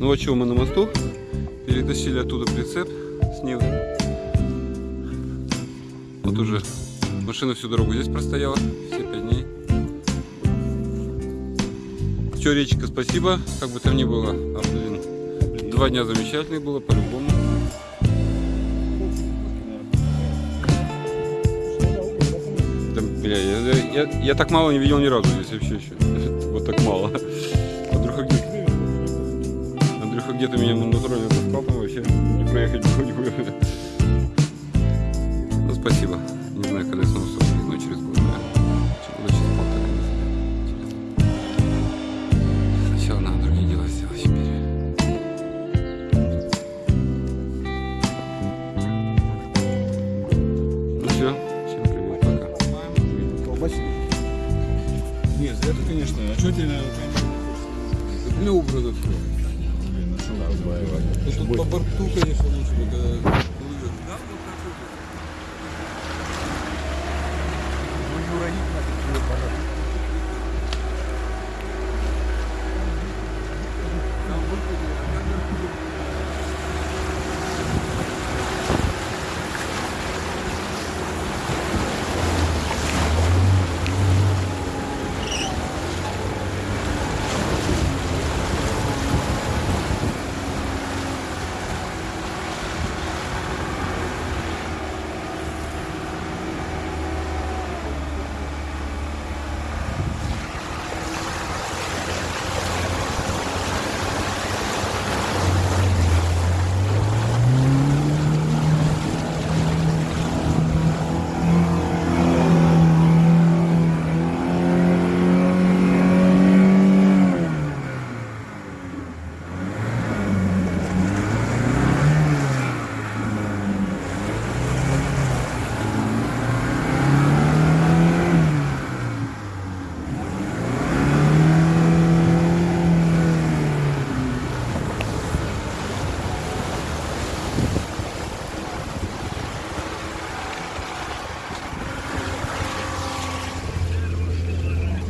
Ну вот чего мы на мосту. Перетащили оттуда прицеп с Нивы. Вот уже машина всю дорогу здесь простояла. Все пять дней. Че, речка, спасибо. Как бы там ни было. А, блин, два дня замечательных было, по-любому. Бля, я, я, я, так мало не видел ни разу здесь вообще еще. Вот так мало. Андрюха где Андрюха где-то меня натурально таскал, там вообще не проехать было никуда. Ну, спасибо. Не знаю, когда я снова собраюсь, но через год, да. Через года через полтора, не знаю. Сначала надо другие дела сделать теперь. Ну все, всем привет, пока. Колбасили? Нет, это, конечно. А что тебе Не убрано все. Надо? Тут по борту, конечно, лучше когда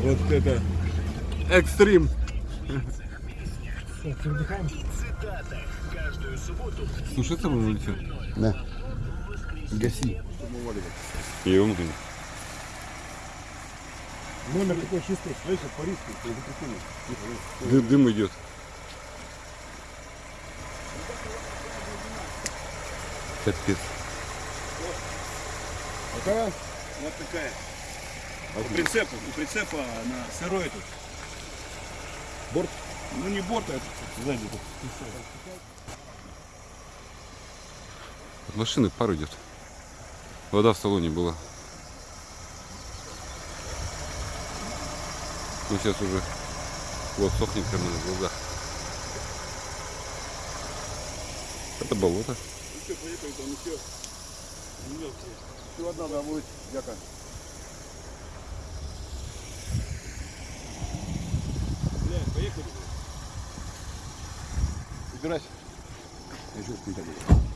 Вот это экстрим. Сушиться будем или что? Да. Гаси. Емкин. Номер такой чистый. Слышишь, по риску. Дым, дым идет. Капец. Вот такая. По прицепу. У прицепа на сырой тут. Борт? Ну не борт, а это сзади. тут. От машины пар идет. Вода в салоне была. Ну сейчас уже вот сохнет прямо на глазах. Это болото. Ну что, поехали, там еще. Еще одна, будет, яка. Убирайся. Я еще спить.